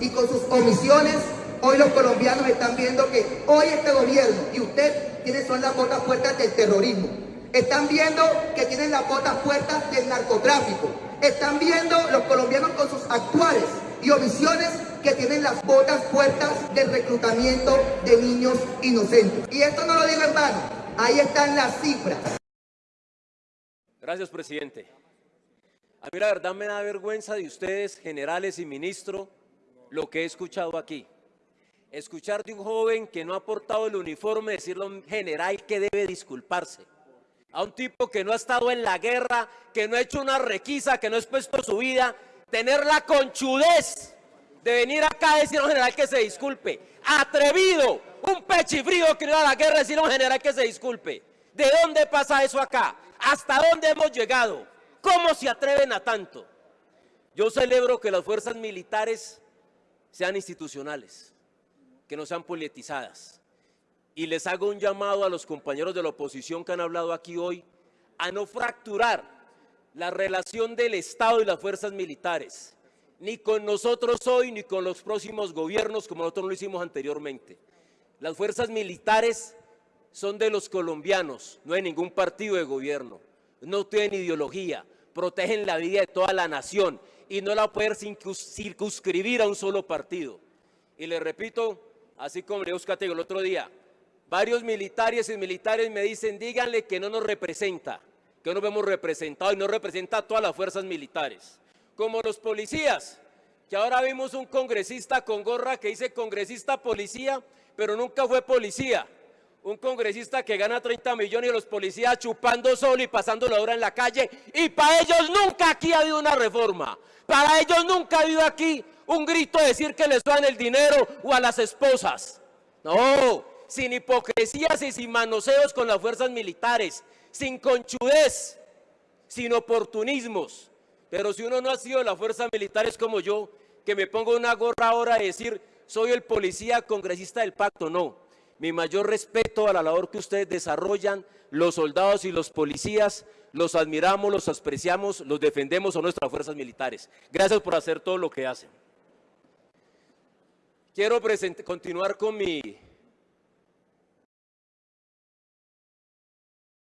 y con sus omisiones, hoy los colombianos están viendo que hoy este gobierno y usted tienen son las botas puertas del terrorismo. Están viendo que tienen las botas puertas del narcotráfico. Están viendo los colombianos con sus actuales y omisiones que tienen las botas puertas del reclutamiento de niños inocentes. Y esto no lo digo en vano, ahí están las cifras. Gracias, presidente. A mí la verdad me da vergüenza de ustedes, generales y ministro, lo que he escuchado aquí. Escuchar de un joven que no ha portado el uniforme decirle a un general que debe disculparse. A un tipo que no ha estado en la guerra, que no ha hecho una requisa, que no ha expuesto su vida, tener la conchudez de venir acá a decir a un general que se disculpe. Atrevido, un pechifrío que no a la guerra decir a un general que se disculpe. ¿De dónde pasa eso acá? ¿Hasta dónde hemos llegado? ¿Cómo se atreven a tanto? Yo celebro que las fuerzas militares sean institucionales, que no sean politizadas. Y les hago un llamado a los compañeros de la oposición que han hablado aquí hoy a no fracturar la relación del Estado y las fuerzas militares, ni con nosotros hoy, ni con los próximos gobiernos, como nosotros lo hicimos anteriormente. Las fuerzas militares son de los colombianos, no hay ningún partido de gobierno no tienen ideología, protegen la vida de toda la nación y no la pueden circunscribir a un solo partido. Y le repito, así como le buscaste el otro día, varios militares y militares me dicen, díganle que no nos representa, que no vemos representados y no representa a todas las fuerzas militares. Como los policías, que ahora vimos un congresista con gorra que dice congresista policía, pero nunca fue policía un congresista que gana 30 millones y los policías chupando solo y pasando la hora en la calle. Y para ellos nunca aquí ha habido una reforma. Para ellos nunca ha habido aquí un grito de decir que les dan el dinero o a las esposas. No, sin hipocresías y sin manoseos con las fuerzas militares, sin conchudez, sin oportunismos. Pero si uno no ha sido de las fuerzas militares como yo, que me pongo una gorra ahora de decir soy el policía congresista del pacto, no mi mayor respeto a la labor que ustedes desarrollan, los soldados y los policías, los admiramos, los apreciamos, los defendemos a nuestras fuerzas militares. Gracias por hacer todo lo que hacen. Quiero continuar con mi